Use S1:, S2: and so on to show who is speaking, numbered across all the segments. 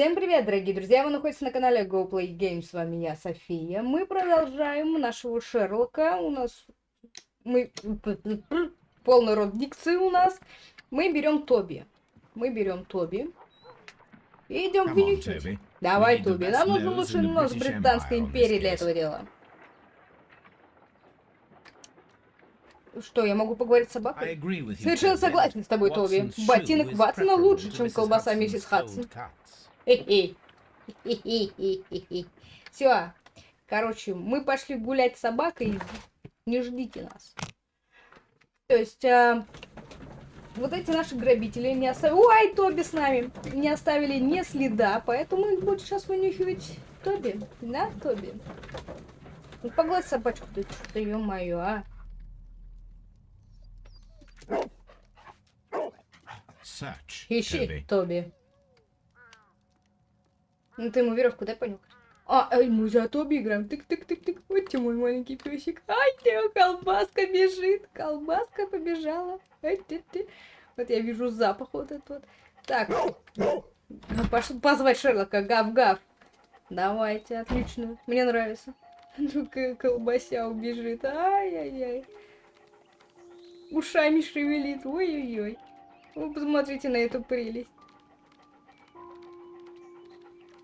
S1: Всем привет, дорогие друзья! Вы находитесь на канале GoPlay Games. С вами я, София. Мы продолжаем нашего Шерлока. У нас... Мы... Полный рот дикции у нас. Мы берем Тоби. Мы берем Тоби. И идем гнючить. Давай, Тоби. Нам нужен лучший нос Британской империи для этого дела. Что, я могу поговорить с собакой? Совершенно согласен с тобой, Тоби. Ботинок Ватсона лучше, чем колбаса миссис Хадсон. Все. Короче, мы пошли гулять с собакой. Не ждите нас. То есть, а, вот эти наши грабители не оставили... Ой, Тоби с нами! Не оставили ни следа, поэтому их будет сейчас вынюхивать Тоби. Да, Тоби? Ну, погладь собачку, ты что-то, ё-моё, а. Ищи, Тоби. Ну ты ему веревку дай понюхать. А, эй, мы за Тоби играем. Тык-тык-тык-тык. Вот ты мой маленький песик. Ай, ты, колбаска бежит. Колбаска побежала. Ай, ты, ты. Вот я вижу запах вот этот вот. Так. Пошел позвать Шерлока. Гав-гав. Давайте, отлично. Мне нравится. Ну-ка, колбася убежит. Ай-яй-яй. Ушами шевелит. Ой-ой-ой. Вы посмотрите на эту прелесть.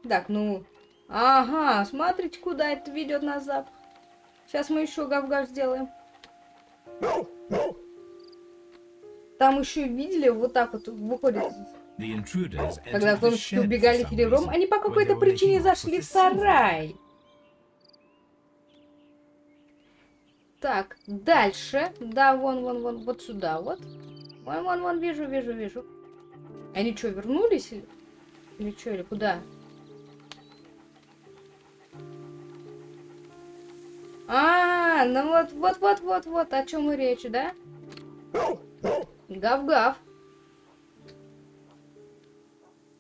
S1: Так, ну... Ага, смотрите, куда это ведет нас запах. Сейчас мы еще гав-гав сделаем. Там еще видели, вот так вот выходит. Когда зомбички убегали серебром, они по какой-то причине зашли в сарай. Так, дальше. Да, вон, вон, вон, вот сюда вот. Вон, вон, вон, вижу, вижу, вижу. Они что, вернулись? Или, или что, или куда? А, ну вот, вот, вот, вот, вот, о чем и речь, да? Гав-гав.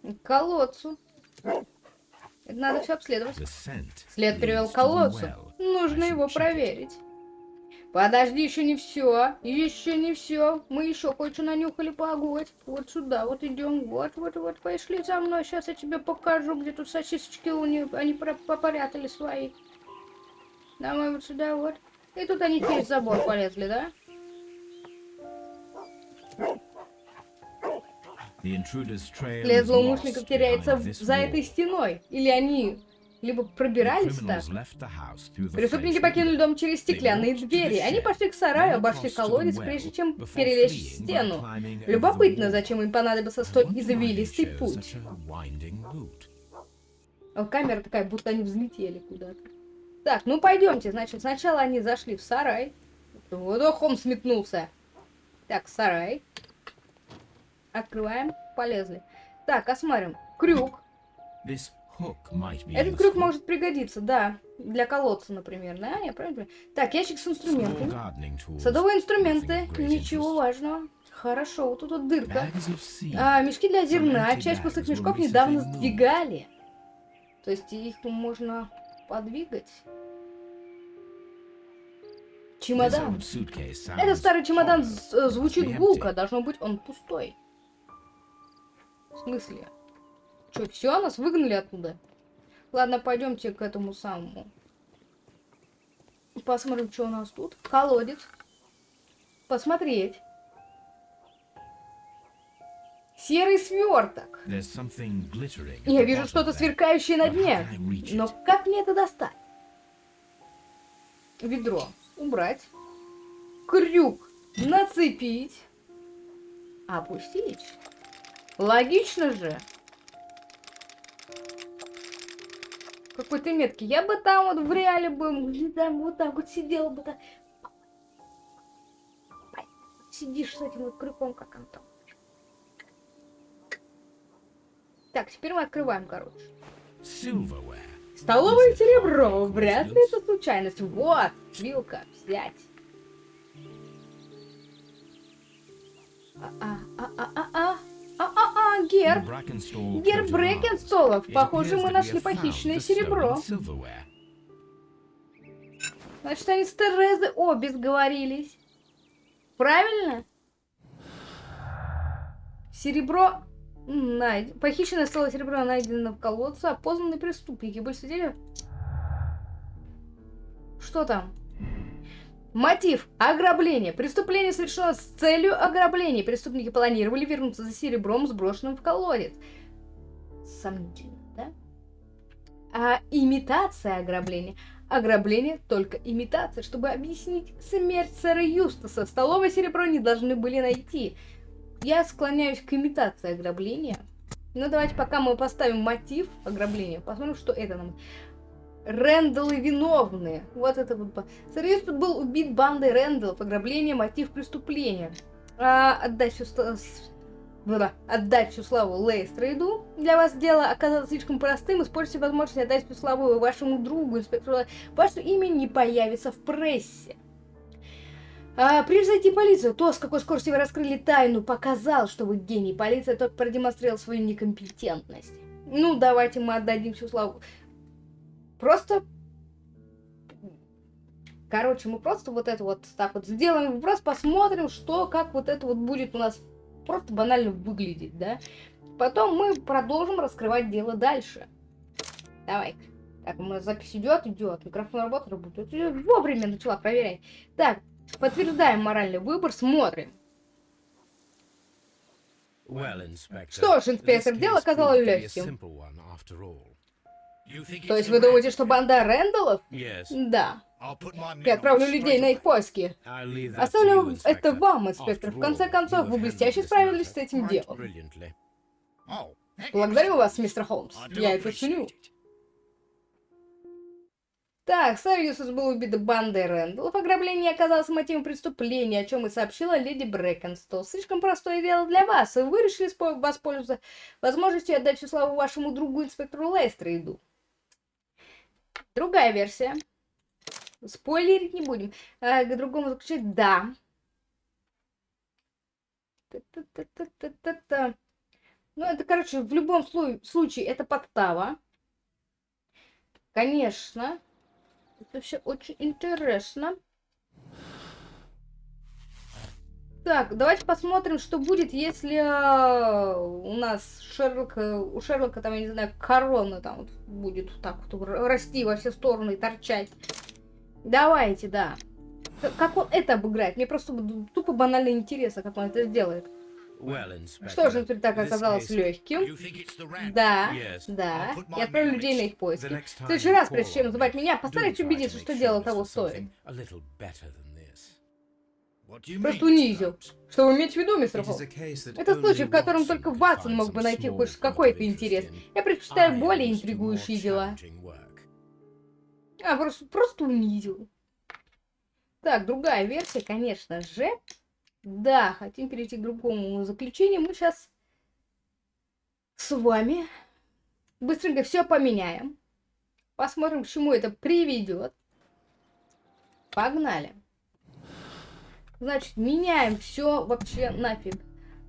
S1: К колодцу. Это надо все обследовать. След привел к колодцу. Нужно его проверить. Подожди, еще не все. Еще не все. Мы еще кое-что нанюхали, погодь. Вот сюда, вот идем. Вот, вот, вот, пошли за мной. Сейчас я тебе покажу, где тут сосисочки у них. Они попорятали свои. Давай вот сюда вот. И тут они через забор полезли, да? След злоумышленников теряется за этой стеной. Или они либо пробирались так. Преступники покинули дом через стеклянные двери. Они пошли к сараю, обошли колодец, прежде чем перелезть стену. Любопытно, зачем им понадобился столь извилистый путь. Камера такая, будто они взлетели куда-то. Так, ну пойдемте. Значит, сначала они зашли в сарай. Водохом сметнулся. Так, сарай. Открываем. Полезли. Так, осмотрим. Крюк. Этот крюк может пригодиться, да. Для колодца, например, да? Я правильно Так, ящик с инструментами. Садовые инструменты. Ничего важного. Хорошо, вот тут вот дырка. А, мешки для зерна. Часть пустых мешков недавно сдвигали. То есть их можно подвигать. Чемодан. Этот старый чемодан э, звучит гулко. Должно быть, он пустой. В смысле? Что, все, нас выгнали оттуда? Ладно, пойдемте к этому самому. Посмотрим, что у нас тут. Колодец. Посмотреть. Серый сверток. Я вижу что-то сверкающее на дне. Но как мне это достать? Ведро. Убрать. Крюк. Нацепить. Опустить. Логично же. Какой ты меткий. Я бы там вот в реале бы, там вот так вот сидела бы так. Сидишь с этим вот крюком, как он там. Так, теперь мы открываем, короче. Столовое серебро. Вряд ли это случайность. Вот, вилка, взять. А-а-а-а-а. А-а-а, герб. Герб Брекенстолов. Похоже, мы нашли похищенное серебро. Значит, они с Терезой обе сговорились. Правильно? Серебро Найд... Похищенное стало серебро найдено в колодце, опознанные преступники были свидетели... Что там? Мотив. Ограбление. Преступление совершено с целью ограбления. Преступники планировали вернуться за серебром, сброшенным в колодец. Сомнительно, да? А имитация ограбления. Ограбление только имитация. Чтобы объяснить смерть сэра Юстаса, столовое серебро не должны были найти. Я склоняюсь к имитации ограбления. Ну, давайте пока мы поставим мотив ограбления, посмотрим, что это нам... Рэндаллы виновны. Вот это вот. Тут был убит бандой Рэндаллов. Ограбление, мотив преступления. А, отдать всю, да, отдать всю славу Лейстрейду. Для вас дело оказалось слишком простым. Используйте возможность отдать всю славу вашему другу, инспектору. Ваше имя не появится в прессе. А, превзойти полицию. То, с какой скоростью вы раскрыли тайну, показал, что вы гений. Полиция только продемонстрировала свою некомпетентность. Ну, давайте мы отдадим всю славу. Просто... Короче, мы просто вот это вот так вот сделаем. Просто посмотрим, что, как вот это вот будет у нас просто банально выглядеть, да. Потом мы продолжим раскрывать дело дальше. Давай-ка. Так, у нас запись идет, идет. Микрофон работает, работает. Вовремя начала проверять. Так, Подтверждаем моральный выбор, смотрим. Что ж, инспектор, дело оказалось легким. То есть вы думаете, что банда Рэндаллов? Да. Я отправлю людей на их поиски. Оставлю это вам, инспектор. В конце концов, вы блестяще справились с этим делом. Благодарю вас, мистер Холмс. Я это ценю. Так, Савиусус был убит бандой Рэндаллов. Ограбление оказалось мотивом преступления, о чем и сообщила леди Брэкенстол. Слишком простое дело для вас, и вы решили воспользоваться возможностью отдать всю славу вашему другу инспектору Лейстрейду. Другая версия. Спойлерить не будем. А, к другому заключать да. Ну, это, короче, в любом случае, это подстава. Конечно. Это все очень интересно. Так, давайте посмотрим, что будет, если э, у нас Шерлок, э, у Шерлока там, я не знаю, корона там вот будет вот так вот расти во все стороны и торчать. Давайте, да. Как он это обыграет? Мне просто тупо банально интересно, как он это сделает. Что же теперь так оказалось легким? Да, да. Я отправлю людей на их поиски. В следующий раз, прежде чем называть меня, постарайтесь убедиться, что дело того стоит. Просто унизил. Что вы имеете в виду, мистер Холл? Это случай, в котором только Ватсон мог бы найти хоть какой-то интерес. Я предпочитаю более интригующие дела. А, просто, просто унизил. Так, другая версия, конечно же. Да, хотим перейти к другому заключению. Мы сейчас с вами быстренько все поменяем. Посмотрим, к чему это приведет. Погнали. Значит, меняем все вообще нафиг.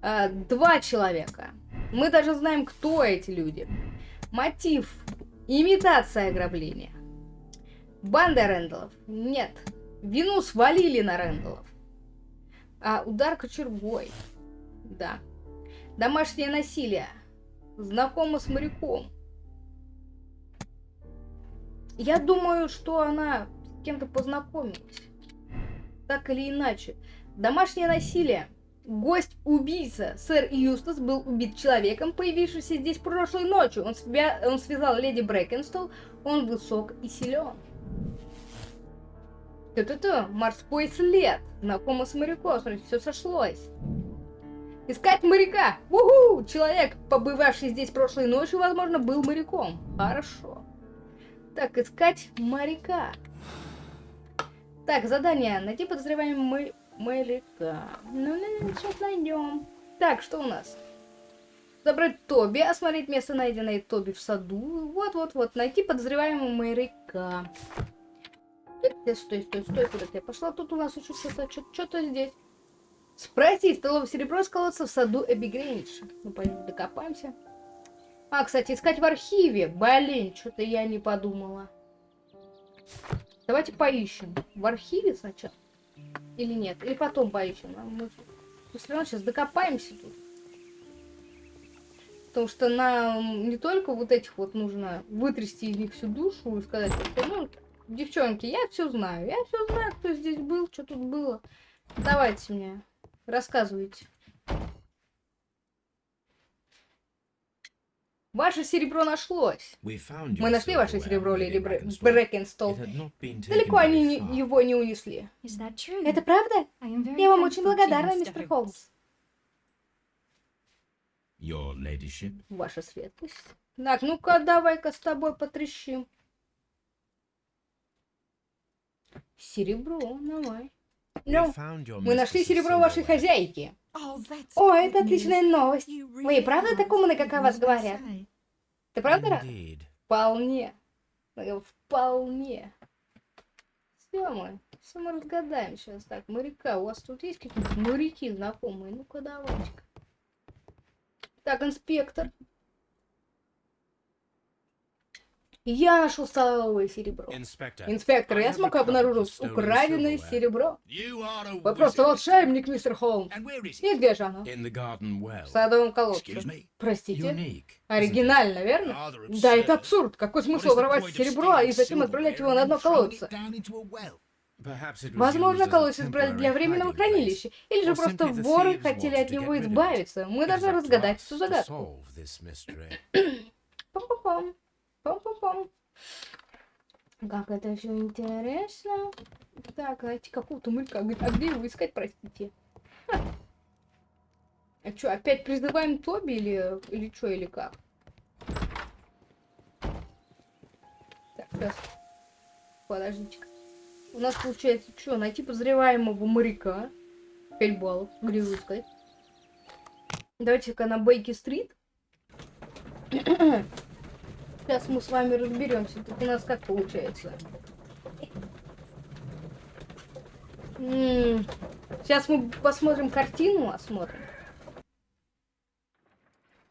S1: А, два человека. Мы даже знаем, кто эти люди. Мотив. Имитация ограбления. Банда Рэндаллов. Нет. Вину свалили на Рэндаллов. А, удар кочергой. Да. Домашнее насилие. Знакома с моряком. Я думаю, что она с кем-то познакомилась. Так или иначе. Домашнее насилие. Гость-убийца. Сэр Юстас был убит человеком, появившимся здесь прошлой ночью. Он, себя, он связал леди Брэкенстол. Он высок и силен. Ту-ту-ту, морской след. Знакомо с моряком, смотрите, все сошлось. Искать моряка! Уху! Человек, побывавший здесь прошлой ночью, возможно, был моряком. Хорошо. Так, искать моряка. Так, задание. Найти подозреваемого моряка. Ну, ну, сейчас найдем. Так, что у нас? Забрать Тоби, осмотреть место, найденное Тоби в саду. Вот-вот-вот, найти подозреваемого моряка. Стой, стой, стой, стой, куда ты пошла? Тут у нас еще что-то здесь. Спросить, столовое серебро сколоться в саду Гринч. Ну, пойдем докопаемся. А, кстати, искать в архиве. Блин, что-то я не подумала. Давайте поищем. В архиве сначала? Или нет? Или потом поищем? А мы, мы все равно сейчас докопаемся тут. Потому что нам не только вот этих вот нужно вытрясти из них всю душу и сказать, что, ну, девчонки, я все знаю. Я все знаю, кто здесь был, что тут было. Давайте мне, рассказывайте. Ваше серебро нашлось. Мы нашли ваше серебро, леди Брэкенстол. Далеко они не, его не унесли. Это правда? Я вам очень благодарна, мистер Холмс. Ваша светлость. Так, ну-ка, давай-ка с тобой потрещим. Серебро, давай. Ну, мы нашли серебро вашей хозяйки. О, это отличная новость. Вы и правда так умны, как о вас говорят? Ты правда рад? Вполне. Вполне. Все мы. Все мы разгадаем сейчас. Так, моряка. У вас тут есть какие-то моряки знакомые? Ну-ка, давайте-ка. Так, инспектор. Я нашел столовое серебро. Инспектор, я смог обнаружить украденное серебро. Вы просто волшебник, мистер Холмс. И где же оно? В садовом колодце. Простите? Оригинально, верно? Да, это абсурд. Какой смысл воровать серебро и затем отправлять его на дно колодца? Возможно, колодец избрали для временного хранилища, или же просто воры хотели от него избавиться. Мы должны разгадать эту загадку. Пам-пам-пам. Пам-пам-пам. Как это все интересно. Так, найти какого-то мылька. А где его искать, простите? А что, опять призываем Тоби или, или что, или как? Так, сейчас. Подождите. -ка. У нас получается что? Найти подозреваемого моряка. 5 баллов. Где его искать? Давайте-ка на Бейки-стрит. Сейчас мы с вами разберемся. Тут у нас как получается. Сейчас мы посмотрим картину, осмотрим.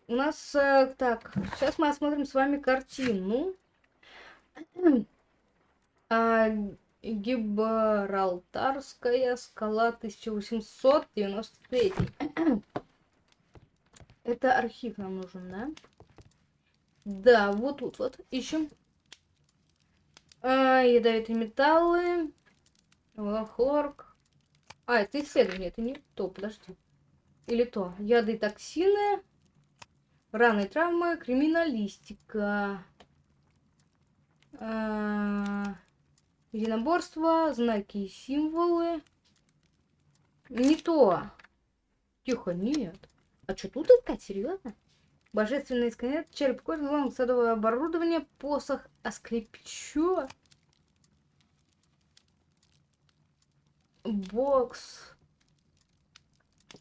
S1: У нас э, так, сейчас мы осмотрим с вами картину. а, Гибралтарская скала 1893. Это архив нам нужен, да? Да, вот тут вот ищем. А, ядовитые металлы. Хлорк. А, это исследование, это не то, подожди. Или то. Яды и токсины. Раны и травмы. Криминалистика. А, единоборство. Знаки и символы. Не то. Тихо, нет. А что тут искать, серьезно? Божественный сканет, череп кожи, лом, садовое оборудование, посох, асклепчо. Бокс.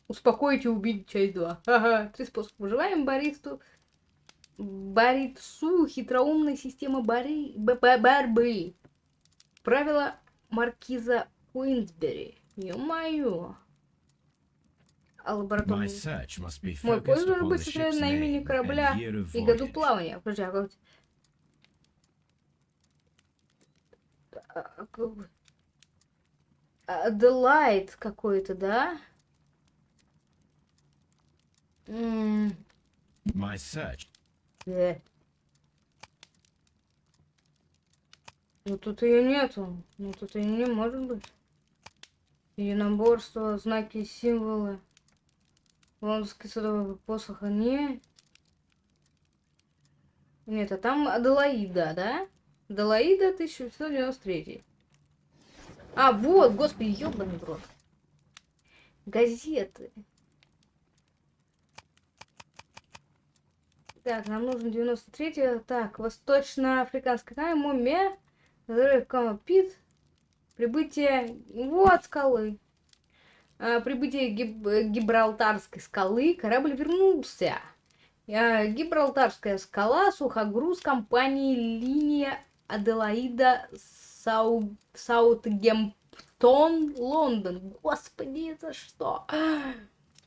S1: Успокоить и убить, часть 2. Ага, три способа. Выживаем баристу. Баритсу, хитроумная система бори... борьбы. Правила маркиза Уинсбери. Ё-моё. А лабораторный... Мой поиск должен быть сосредоточен на имени корабля и году плавания. Подожди, а как... Аделайт какой-то, да? My search. Да. Ну тут ее нету. Ну тут ее не может быть. Единоборство, знаки, символы. Лондонский садовый посох, не... Нет, а там Аделаида, да? Аделаида 1993. А, вот, господи, ёбаный в. Газеты. Так, нам нужен 93 Так, восточно-африканская тайм, мумия, взрыв Камапит, прибытие, вот скалы. А, прибытие Гиб Гибралтарской скалы корабль вернулся. А, Гибралтарская скала, сухогруз компании «Линия Аделаида Сау... Саутгемптон, Лондон». Господи, это что?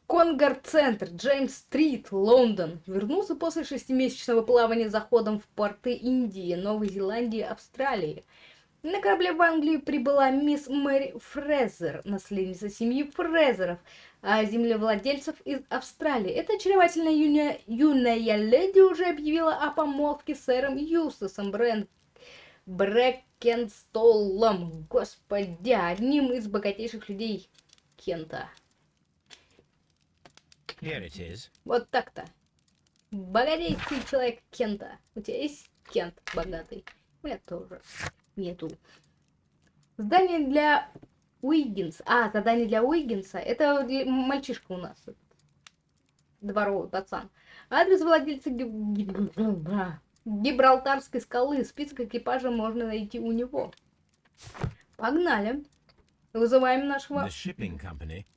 S1: Конгар-центр, Джеймс-стрит, Лондон. Вернулся после шестимесячного плавания заходом в порты Индии, Новой Зеландии, Австралии. На корабле в Англию прибыла мисс Мэри Фрезер, наследница семьи Фрезеров, а землевладельцев из Австралии. Эта очаровательная юная, юная леди уже объявила о помолвке с сэром Юстасом Брен... Брекенстоллом. Господи, одним из богатейших людей Кента. Вот так-то. Богатейший человек Кента. У тебя есть Кент богатый? У меня тоже нету. Здание для Уиггинса. А, задание для Уиггинса. Это мальчишка у нас. Дворовый пацан. Адрес владельца Гибралтарской скалы. Список экипажа можно найти у него. Погнали. Вызываем нашего...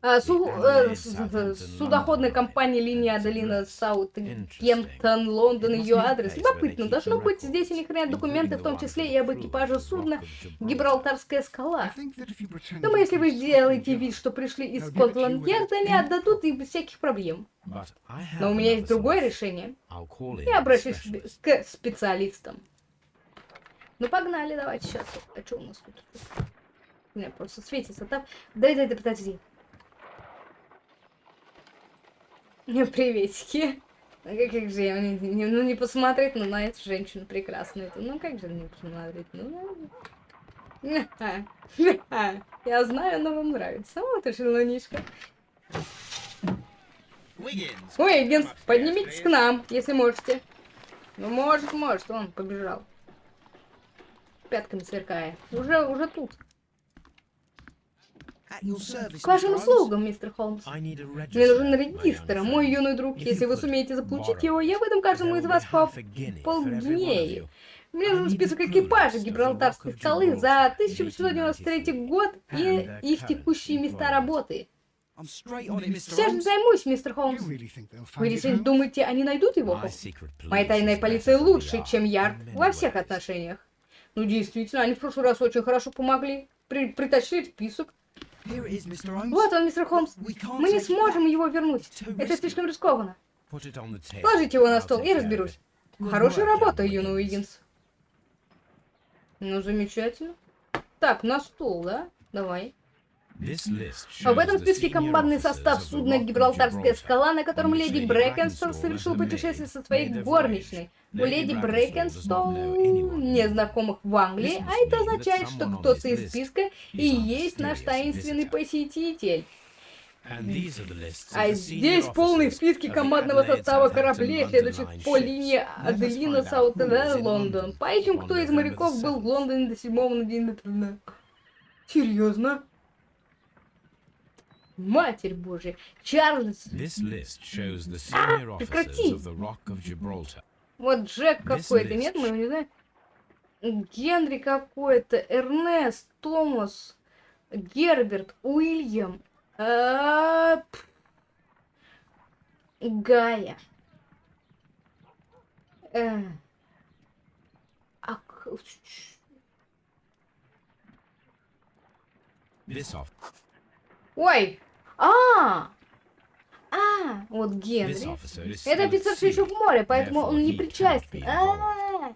S1: А, су... э, судоходная компания линия Аделина Саут Кемптон, Лондон, ее адрес. Любопытно, должно быть здесь у них ряд документы, в том числе и об экипаже судна Гибралтарская скала. Думаю, если вы сделаете вид, что пришли из Скотланд-Ярда, они отдадут их без всяких проблем. Но у меня есть другое решение. Я обращусь к специалистам. Ну погнали, давайте сейчас. А что у нас тут? Меня просто светится там. Дай, дай, дай, подожди. Приветики. Ну как, как же я не, не, ну, не посмотреть ну, на эту женщину прекрасную. Ну как же не посмотреть? Ну, я знаю, она вам нравится. Вот и шелунишка. Уиггинс, поднимитесь к нам, если можете. Ну, может, может, он побежал. Пятками сверкая. Уже, уже тут. К вашим услугам, мистер Холмс. Мне нужен регистр, мой юный друг. Если вы сумеете заполучить его, я выдам каждому из вас по полгинеи. Мне нужен список экипажа Гибралтарской скалы за 1893 год и их текущие места работы. Сейчас же займусь, мистер Холмс. Вы действительно думаете, они найдут его? Моя тайная полиция лучше, чем Ярд во всех отношениях. Ну, действительно, они в прошлый раз очень хорошо помогли. При притащили список. Вот он, мистер Холмс. Мы не сможем его вернуть. Это слишком рискованно. Положите его на стол, я разберусь. Хорошая работа, юный Уиггинс. Ну, замечательно. Так, на стол, да? Давай. В этом списке командный состав судна «Гибралтарская скала», на котором леди Брэкенстон совершил путешествие со своей горничной. У леди Брэкенстон незнакомых в Англии, а это означает, что кто-то из списка и есть наш таинственный посетитель. А здесь полные списки командного состава кораблей, следующих по линии Аделина Саутевер, Лондон. Поищем, кто из моряков был в Лондоне до 7 на день Серьезно? Матерь Божья. Чарльз. А, прекрати. Вот Джек какой-то, нет, мы его не знаем. Генри какой-то, Эрнест, Томас, Герберт, Уильям, а, Гая. Э, а, Ой! А! А, вот Генри. Это офицер все еще в море, поэтому он не причастен. А -а -а.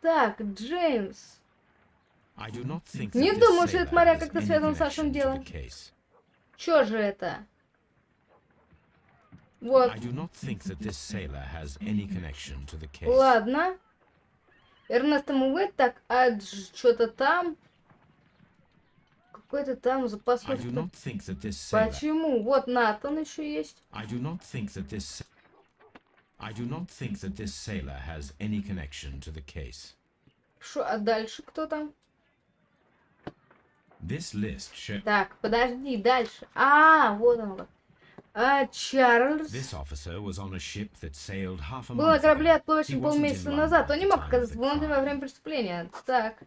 S1: Так, Джеймс. Не думаю, что этот моряк как-то связан с нашим делом. Чё же это? Вот. Ладно. Эрнест ему так, а что-то там какой-то там запасной... Почему? Вот Натан еще есть. I do not think that this... I do not think that this sailor has any connection to the case. Шо, а дальше кто там? This list show... Так, подожди, дальше. А, вот он. А, Чарльз. Был на корабле, отплывающем полмесяца назад. Он не мог оказаться в Лондоне во время преступления. Так.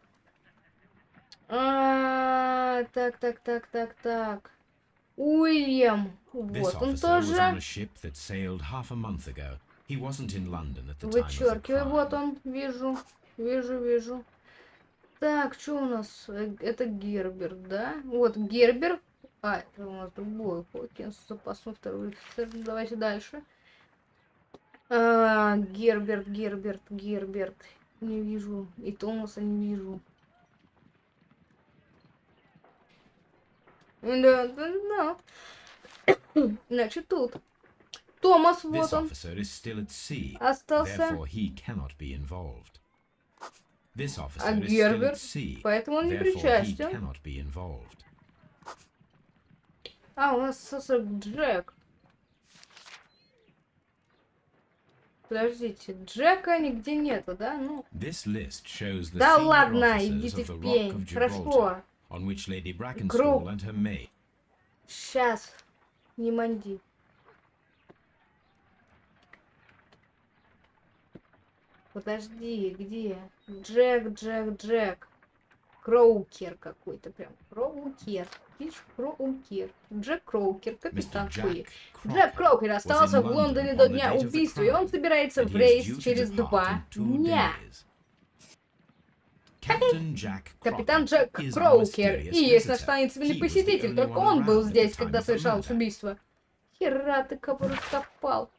S1: А, так, так, так, так, так. Уильям. Вот он тоже. Вычеркиваю. Вот он. Вижу. Вижу, вижу. Так, что у нас? Это Гербер, да? Вот Гербер. А, это у нас другой Хокинс, запасной второй офицер. Давайте дальше. А, Герберт, Герберт, Герберт. не вижу. И Томаса не вижу. Да, да, да. Значит, тут. Томас, вот он. Остался. А Герберт, поэтому он не причастен. А, у нас остался Джек. Подождите, Джека нигде нету, да? Ну. Да ладно, идите в пень. Хорошо. Круг. Сейчас. Не манди. Подожди, где? Джек, Джек, Джек. Кроукер какой-то прям. Кроукер. Видишь, Кроукер. Джек Кроукер, капитан Хуи. Джек Кроукер остался в Лондоне до дня убийства, и он собирается в рейс через два дня. Капитан Джек Кроукер. И есть наш таинственный посетитель, только он был здесь, когда совершалось убийство. Хера ты кого раскопал.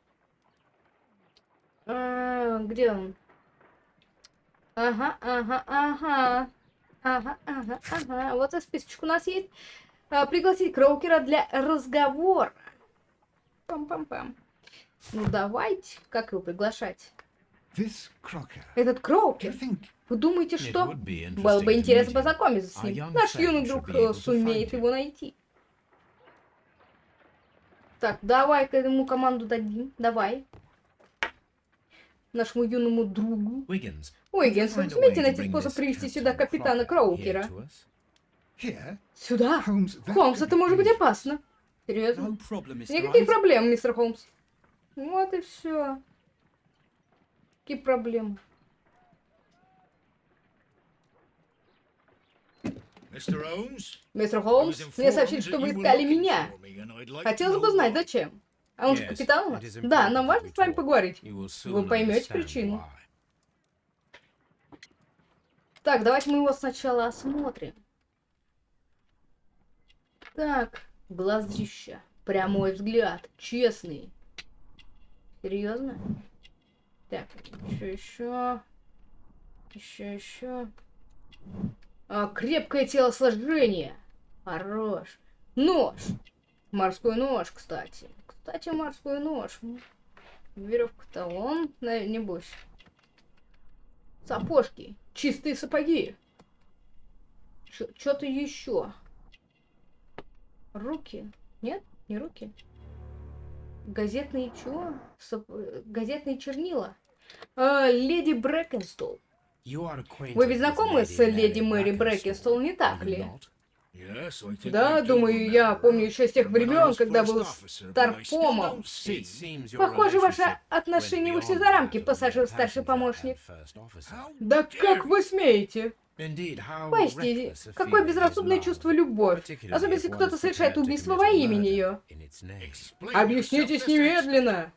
S1: А, где он? Ага, ага, ага. Ага, ага, ага. Вот и списочек у нас есть. А, пригласить Кроукера для разговора. Пам-пам-пам. Ну давайте. Как его приглашать? Этот Кроукер. Вы думаете, что? Было бы интересно познакомиться с ним. Наш юный друг э, сумеет его найти. Так, давай-ка ему команду дадим. Давай. Нашему юному другу. Уиггинс, вы сумеете найти способ привести сюда капитана Кроукера? Сюда? Холмс, это может быть опасно. Серьезно? Никаких проблем, мистер Холмс. Вот и все. Какие проблемы? Мистер Холмс, мне сообщили, что вы искали меня. Хотелось бы знать, зачем. А он же капитан у? Да, нам важно с вами поговорить. Вы поймете причину. Так, давайте мы его сначала осмотрим. Так, глазища. Прямой взгляд. Честный. Серьезно? Так, еще, еще. Еще, еще. А, крепкое телосложение. Хорош. Нож. Морской нож, кстати. Кстати, морской нож. Веревка-то он, небось. Сапожки. Чистые сапоги. Что-то еще. Руки. Нет? Не руки. Газетные чего? Сап... Газетные чернила. А, леди Брэкенстол. Вы ведь знакомы с леди Мэри Брэкенстол, не так ли? Да, думаю, я помню еще с тех времен, когда был старпомом. Похоже, ваше отношение вышли за рамки, пассажир старший помощник. Да как вы смеете? Поясните, какое безрассудное чувство любовь, особенно если кто-то совершает убийство во имя нее. Объяснитесь немедленно!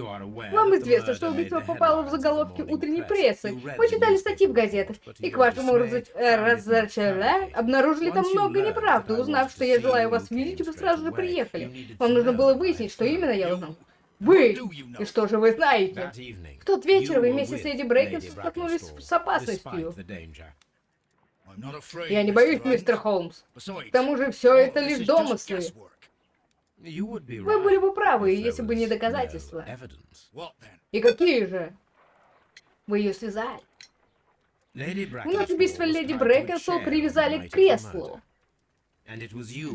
S1: Вам известно, что убийство попало в заголовки утренней прессы. Вы читали статьи в газетах, и к вашему разочарованию обнаружили там много неправды. Узнав, что я желаю вас видеть, вы сразу же приехали. Вам нужно было выяснить, что именно я узнал. Вы! И что же вы знаете? В тот вечер вы вместе с Леди Брейкинс столкнулись с опасностью. Я не боюсь, мистер Холмс. К тому же все это лишь домыслы. Вы были бы правы, если бы не доказательства. И какие же? Вы ее связали. У нас убийство леди Брэкенсол привязали к креслу.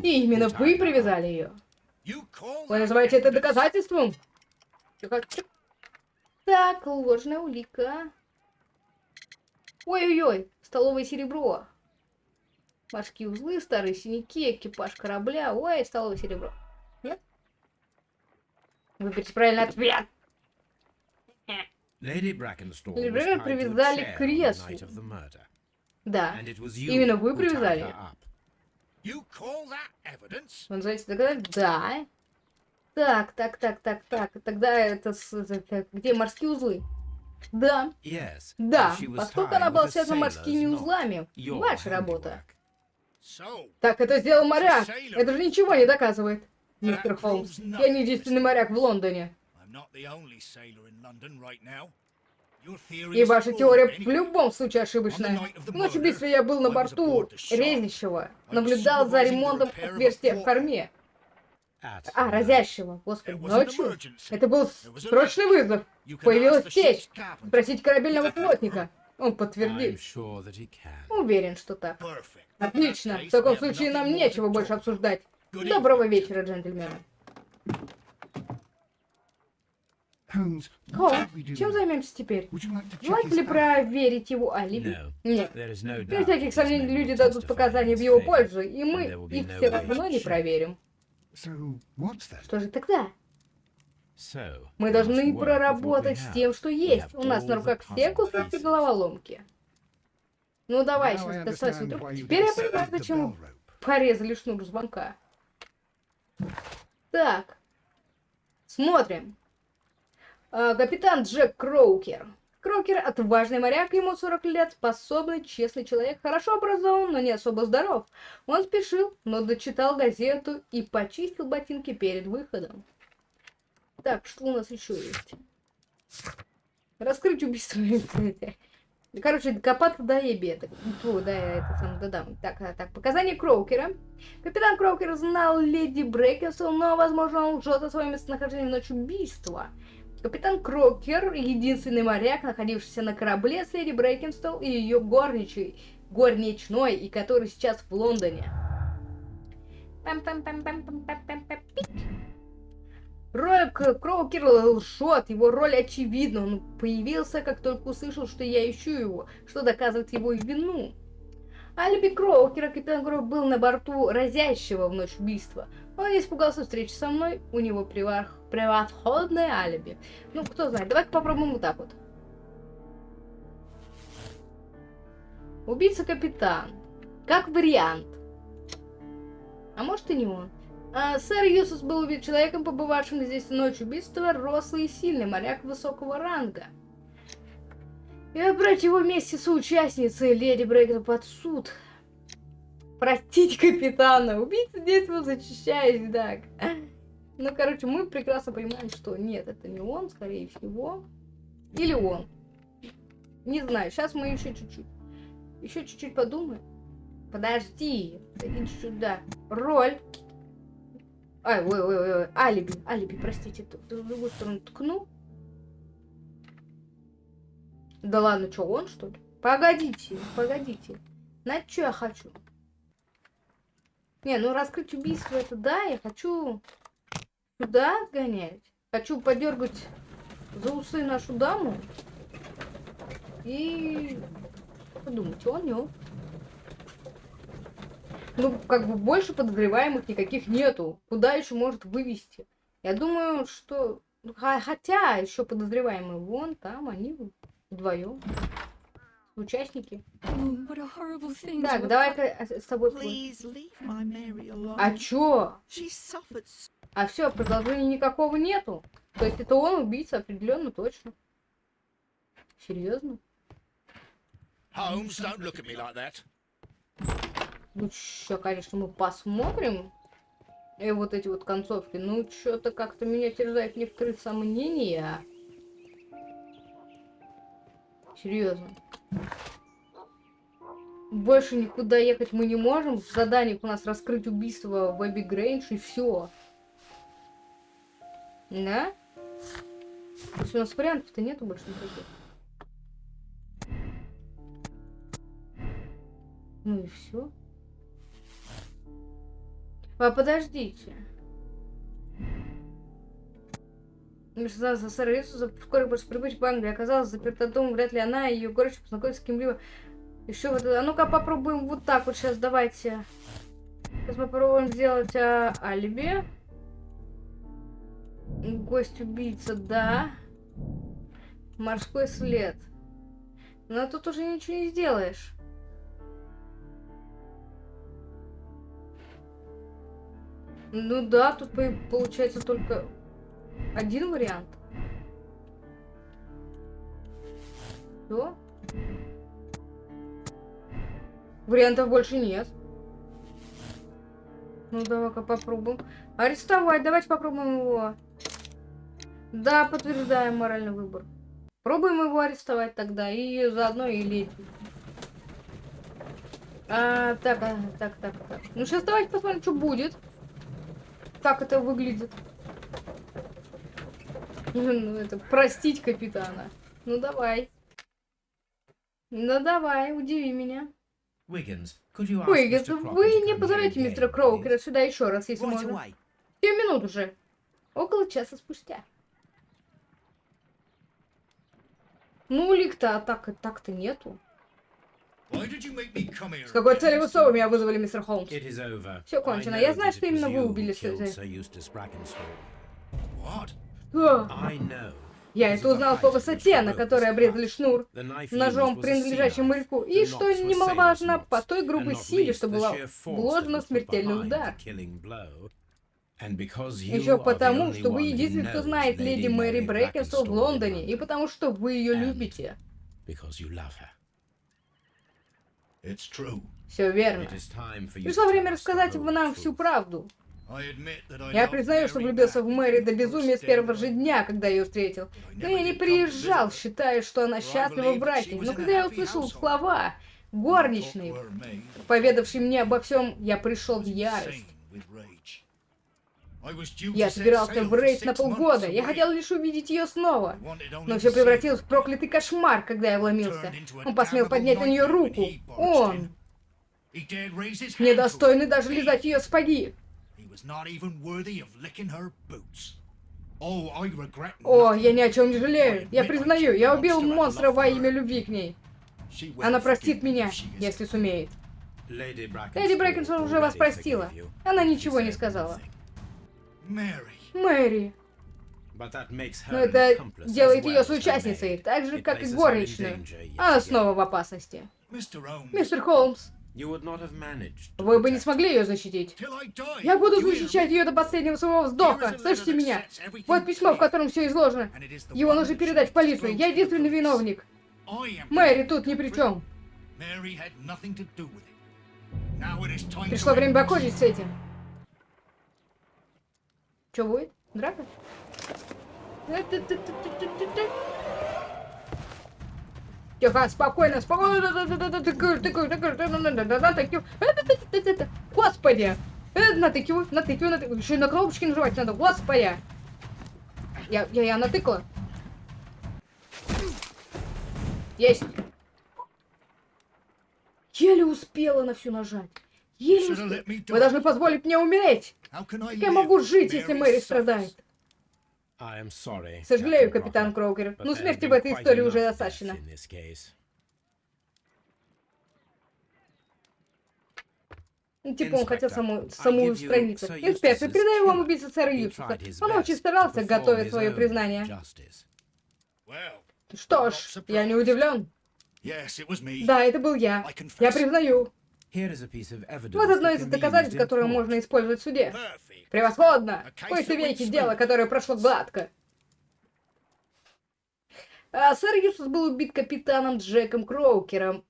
S1: И именно вы привязали ее. Вы называете это доказательством? Так, ложная улика. Ой-ой-ой, столовое серебро. Морские узлы, старые синяки, экипаж корабля. Ой, столовое серебро. Выберите правильный ответ. Леди Бракенстол привязали к креслу. Да, именно вы привязали. Вы называете доказать? Да. Так, так, так, так, так. Тогда это, это где морские узлы? Да. Да, поскольку она была связана морскими узлами. Ваша работа. Так, это сделал моряк. Это же ничего не доказывает. Мистер Холмс, я не единственный моряк в Лондоне. И ваша теория в любом случае ошибочная. В ночь я был на борту резнящего, наблюдал за ремонтом отверстия в корме. А, разящего, господи, ночью? Это был срочный вызов. Появилась течь. Спросить корабельного плотника. Он подтвердит. Уверен, что так. Отлично. В таком случае нам нечего больше обсуждать. Доброго вечера, джентльмены. Холмс, чем займемся теперь? Желаете ли проверить его алиби? Нет. Без всяких сомнений люди дадут показания в его пользу, и мы их все равно не проверим. Что же тогда? Мы должны проработать с тем, что есть. У нас на руках все кусочки головоломки. Ну давай, сейчас доставай трубку. Теперь я понимаю, зачем порезали шнур звонка. Так. Смотрим. А, капитан Джек Кроукер. Крокер – отважный моряк, ему 40 лет, способный, честный человек, хорошо образован, но не особо здоров. Он спешил, но дочитал газету и почистил ботинки перед выходом. Так, что у нас еще есть? Раскрыть убийство. Короче, копаться до ебе. Фу, да, это сам додам. Так, так, показания Кроукера. Капитан Кроукер знал леди Брекенсел, но, возможно, он лжет о своем местонахождении в ночь убийства. Капитан Крокер, единственный моряк, находившийся на корабле с леди Брейкенстол и ее горничной, горничной, и который сейчас в Лондоне. Рок Кроукер лжет, его роль очевидна. Он появился, как только услышал, что я ищу его, что доказывает его вину. Алиби Кроукера капитан Кроу был на борту разящего в ночь убийства. Он испугался встречи со мной, у него превосходное алиби. Ну, кто знает, давай-ка попробуем вот так вот. Убийца-капитан. Как вариант. А может и не он. А, сэр Юсус был убит человеком, побывавшим здесь в ночь убийства, рослый и сильный, моряк высокого ранга. И отбрать его вместе с участницей Леди Брейкер под суд. Простить капитана. Убийца действовал зачищаясь, да. Ну, короче, мы прекрасно понимаем, что нет, это не он, скорее всего. Или он. Не знаю, сейчас мы еще чуть-чуть. Еще чуть-чуть подумаем. Подожди, иди сюда. Роль. Ай, ой, ой, ой, алиби, алиби, простите, в другую сторону ткну. Да ладно, что, он что ли? Погодите, погодите. На что я хочу? Не, ну раскрыть убийство это да, я хочу сюда сгонять. Хочу подергать за усы нашу даму. И подумать, он не он. Ну, как бы больше подозреваемых никаких нету. Куда еще может вывести? Я думаю, что... Хотя еще подозреваемые вон там, они Вдвоем. Участники. Так, давай-ка с тобой. А чё? А все, продолжения никакого нету. То есть это он убийца, определенно точно. Серьезно? Ну чё, конечно, мы посмотрим. И вот эти вот концовки. Ну, что-то как-то меня терзает некоторые сомнения. Серьезно. Больше никуда ехать мы не можем. В заданиях у нас раскрыть убийство в Эбби Грейндж и все. Да? То есть у нас вариантов-то нету больше никаких. Ну и все. А подождите. СССР и Иисуса вскоре после прибытия в Англии оказалась заперта дома. Вряд ли она и ее горечь познакомились с кем-либо. Еще вот... А ну-ка попробуем вот так вот сейчас. Давайте. Сейчас мы попробуем сделать а, алиби. Гость-убийца, да. Морской след. Но тут уже ничего не сделаешь. Ну да, тут получается только один вариант. Что? Вариантов больше нет. Ну, давай-ка попробуем. Арестовать. Давайте попробуем его. Да, подтверждаем моральный выбор. Пробуем его арестовать тогда, и заодно и леди. А, так, а, так, так, так. Ну, сейчас давайте посмотрим, что будет. Как это выглядит. Ну, это простить капитана. Ну, давай. Ну, давай, удиви меня. Уиггинс, вы не позовете мистера Кроукера сюда еще раз, если можно. Семь минут уже. Около часа спустя. Ну, улик-то атак так-то нету. С какой целью вы снова меня вызвали, мистер Холмс? Все кончено. Я знаю, что именно вы убили Я это узнал по высоте, на которой обрезали шнур, ножом, принадлежащим моряку, и, что немаловажно, по той грубой силе, что была вложена в смертельный удар. Еще потому, что вы единственный, кто знает леди Мэри Брейкенстол в Лондоне, и потому что вы ее любите. Все верно. Пришло время рассказать нам всю правду. Я признаю, что влюбился в Мэри до безумия с первого же дня, когда ее встретил. Но я не приезжал, считая, что она счастлива в браке. Но когда я услышал слова горничной, поведавшей мне обо всем, я пришел в ярость. Я собирался в рейс на полгода. Я хотел лишь увидеть ее снова. Но все превратилось в проклятый кошмар, когда я вломился. Он посмел поднять на нее руку. Он! Недостойный даже лизать ее сапоги. О, я ни о чем не жалею. Я признаю, я убил монстра во имя любви к ней. Она простит меня, если сумеет. Леди Брекенсон уже вас простила. Она ничего не сказала. Мэри. Но это делает ее соучастницей, так же, как и горничную. Она снова в опасности. Мистер Холмс, вы бы не смогли ее защитить. Я буду защищать ее до последнего своего вздоха. Слышите меня? Вот письмо, в котором все изложено. Его нужно передать в полицию. Я единственный виновник. Мэри тут ни при чем. Пришло время покончить с этим. Что будет? Драка? Тихо, спокойно, спокойно. Господи! Натыкиваю, натыкиваю, натыкиваю. Еще и на кнопочки нажимать надо. Господи! Я, я, я натыкала. Есть. Еле успела на всю нажать. Успела. Вы должны позволить мне умереть. Как я могу жить, если Мэри страдает? Сожалею, капитан Кроукер, но смерти в этой истории уже достаточно. Ну, типа он хотел саму, саму страницу. Инспектор, передаю вам убийцу сэра Юсуфа. Он очень старался, готовя свое признание. Что ж, я не удивлен. Да, это был я. Я признаю. Вот одно из доказательств, которое можно использовать в суде. Превосходно! Пусть веки дело, которое прошло гладко. А сэр Юсус был убит капитаном Джеком Кроукером,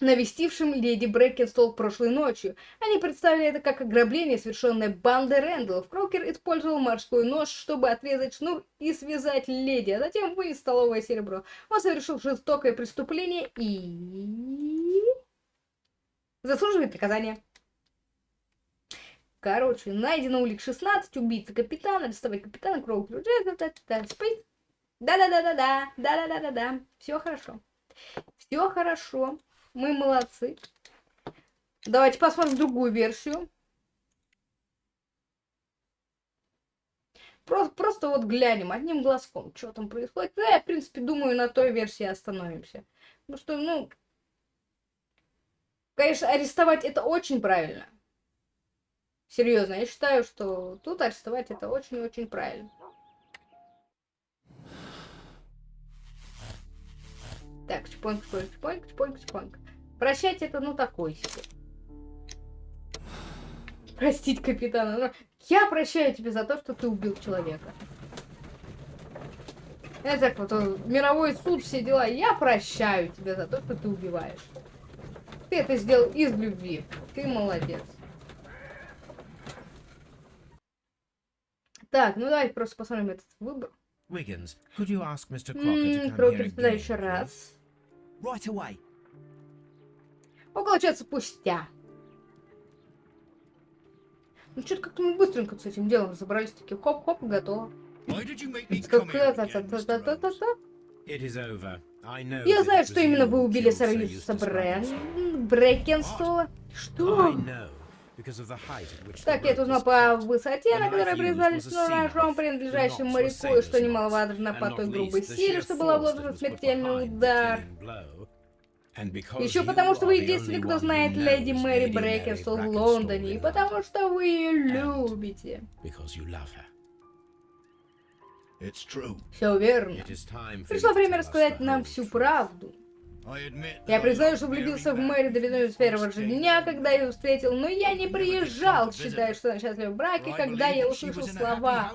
S1: навестившим леди Брэкенстол прошлой ночью. Они представили это как ограбление, совершенное бандой Рэндаллов. Крокер использовал морской нож, чтобы отрезать шнур и связать леди, а затем вынес столовое серебро. Он совершил жестокое преступление и заслуживает наказания. Короче, найдено улик 16, убийца капитана, арестовать капитана, Кроукер. Да-да-да-да-да, да-да-да-да-да. Все хорошо. Все хорошо. Мы молодцы. Давайте посмотрим другую версию. Просто, просто вот глянем одним глазком, что там происходит. Да, я, в принципе, думаю, на той версии остановимся. Ну что, ну, Конечно, арестовать это очень правильно. Серьезно, я считаю, что тут арестовать это очень-очень правильно. Так, чпоньк, чпоньк, чпоньк, чпоньк, чпоньк. Прощать это, ну, такой себе. Простить капитана. Ну, я прощаю тебя за то, что ты убил человека. Это так вот, мировой суд, все дела. Я прощаю тебя за то, что ты убиваешь. Ты это сделал из любви. Ты молодец. Так, ну давайте просто посмотрим этот выбор.
S2: Wiggins, could you ask Mr. Crocker to come
S1: Крокер, сюда еще раз.
S3: Right away.
S1: Около часа спустя. Ну, что-то как-то мы быстренько с этим делом разобрались. Такие хоп-хоп, готово.
S2: It is over.
S1: Я знаю, что именно вы убили.
S2: Brackenstall.
S1: Брекенстола.
S2: I
S1: Что? Так, я это узнал по высоте, на которой признались ножом, принадлежащим моряку, и что немаловажно по той грубой силе, что был
S2: force
S1: обложен
S2: that was put
S1: смертельный удар. Еще потому, что вы единственный, кто знает леди Мэри Брекенстол в Лондоне, и потому что вы ее любите. Все верно. Пришло время рассказать нам всю правду. Я признаю, что влюбился в Мэри Давидович с первого же дня, когда я ее встретил, но я не приезжал, считая, что она счастлива в браке, когда я услышал слова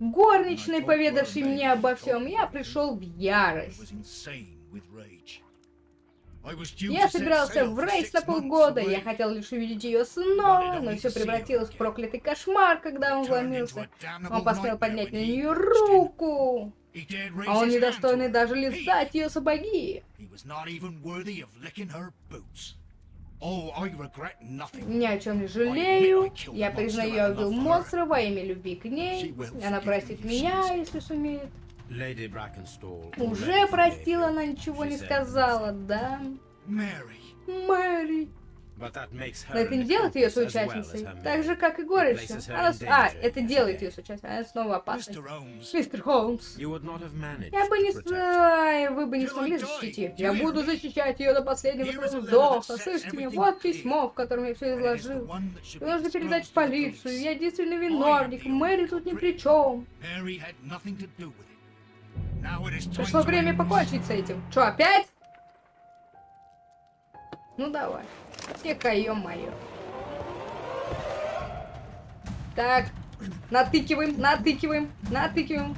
S1: горничной, поведавшей мне обо всем, я пришел в ярость. Я собирался в рейс на полгода, я хотел лишь увидеть ее снова, но все превратилось в проклятый кошмар, когда он вломился. Он посмел поднять на нее руку, а он недостойный даже лизать ее сапоги.
S3: Oh.
S1: Ни о чем не жалею. Я признаю, я убил монстра во имя любви к ней. Она простит меня, если сумеет. Уже простила, она ничего не сказала, да? Мэри.
S2: Her
S1: Но это не делает ее соучастницей. Так же, как и
S2: her
S1: Она... А, это делает ее соучастницей. Она снова опасна. Мистер Холмс. Я бы не... Ай, вы бы не смогли защитить ее. Я буду защищать ее до последнего вздоха. Слышите меня? Вот письмо, в котором я все изложил.
S3: be
S1: нужно передать в полицию. Я единственный виновник. Мэри тут ни при чем. Пришло время покончить с этим. Что, опять? Ну давай. Тихо, ё-моё. Так, натыкиваем, натыкиваем, натыкиваем.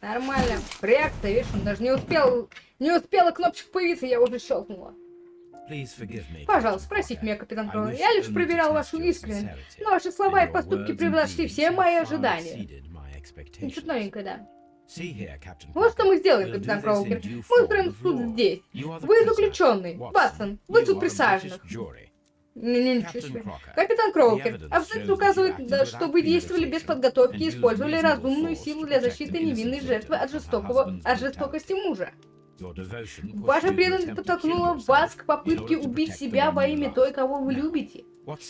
S1: Нормально. Проект-то, видишь, он даже не успел, не успела кнопочка появиться, я уже щелкнула. Пожалуйста,
S2: Crocker.
S1: меня, капитан Кроу. Я лишь проверял вашу искренность. Но ваши слова и поступки превзошли все мои ожидания.
S2: expectations.
S1: новенькое, да. Вот что мы сделаем, капитан Кроукер. Мы устроим суд здесь. Вы заключенный. Ватсон, вы
S2: a
S1: присяжных. Ничего себе. Капитан Кроукер,
S2: shows
S1: указывает, что вы действовали без подготовки и использовали разумную силу для защиты невинной жертвы от, жестокого, от жестокости мужа. Ваша преданность подтолкнула вас к попытке убить себя во имя той, кого вы любите.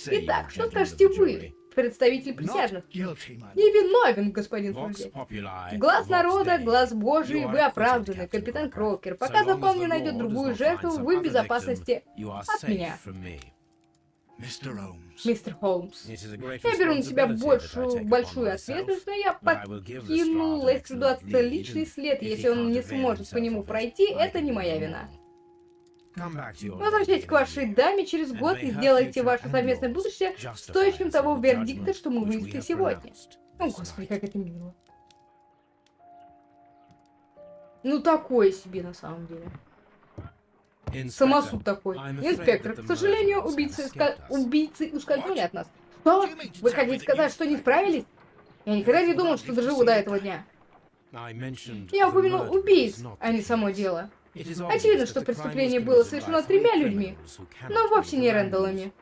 S1: Итак, что скажете вы? Представитель присяжных? Невиновен, господин
S2: populi,
S1: Глаз народа, глаз Божий, вы оправданы, капитан. Крокер. Пока закон не найдет другую жертву, вы в безопасности от меня. Мистер Холмс. Я беру на себя большую, большую ответственность, но я покину
S2: excellent
S1: отличный след. Если он не сможет по нему пройти, это не моя вина. Возвращайтесь к вашей даме через год и сделайте ваше совместное будущее стоящим того вердикта, что мы вынесли сегодня. О, господи, как это мило. Ну, такое себе на самом деле. Самосуд такой. Инспектор, к сожалению, убийцы, убийцы ускользнули от нас. Что? Вы хотите сказать, что не справились? Я никогда не думал, что доживу до этого дня. Я упомянул убийц, а не само дело. Очевидно, что преступление было совершено тремя людьми, но вовсе не. Рэндаллами.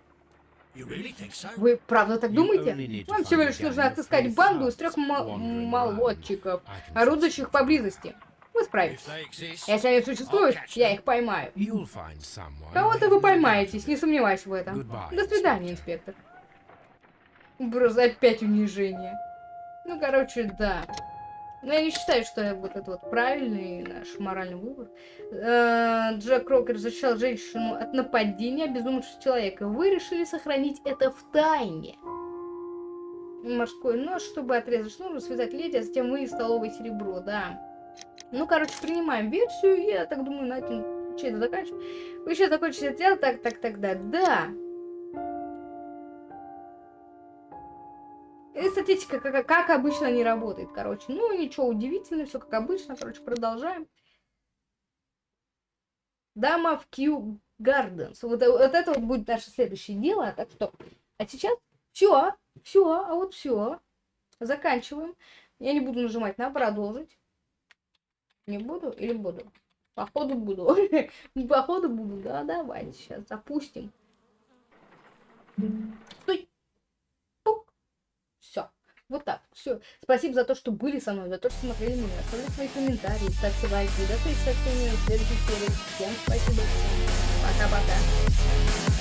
S1: Вы правда так думаете? Вам всего лишь нужно отыскать банду из трех молодчиков, орудующих поблизости. Вы справитесь. Если они существуют, я их поймаю. Кого-то вы поймаетесь, не сомневаюсь в этом. До свидания, инспектор. Просто опять унижение. Ну, короче, да. Но я не считаю, что вот это вот правильный наш моральный выбор. Э, Джек Рокер защищал женщину от нападения безумного человека. Вы решили сохранить это в тайне. Морской нож, чтобы отрезать шнур, связать леди, а затем вы столовое серебро, да. Ну, короче, принимаем версию, я так думаю, на этом что это заканчиваем. Вы еще закончите это дело, так, так, тогда, да. И статистика, как, как обычно, не работает, короче. Ну, ничего удивительного, все как обычно, короче, продолжаем. Дама в Кью Гарденс. Вот, вот это вот будет наше следующее дело, так что... А сейчас все, все, а вот все. Заканчиваем. Я не буду нажимать на продолжить. Не буду или буду? Походу буду. Походу буду, да, давайте сейчас запустим. Стой. Вот так. Все. Спасибо за то, что были со мной, за то, что смотрели меня. Оставляйте свои комментарии, ставьте лайки. До встречи со всеми в следующих сериях. Всем спасибо. Пока-пока.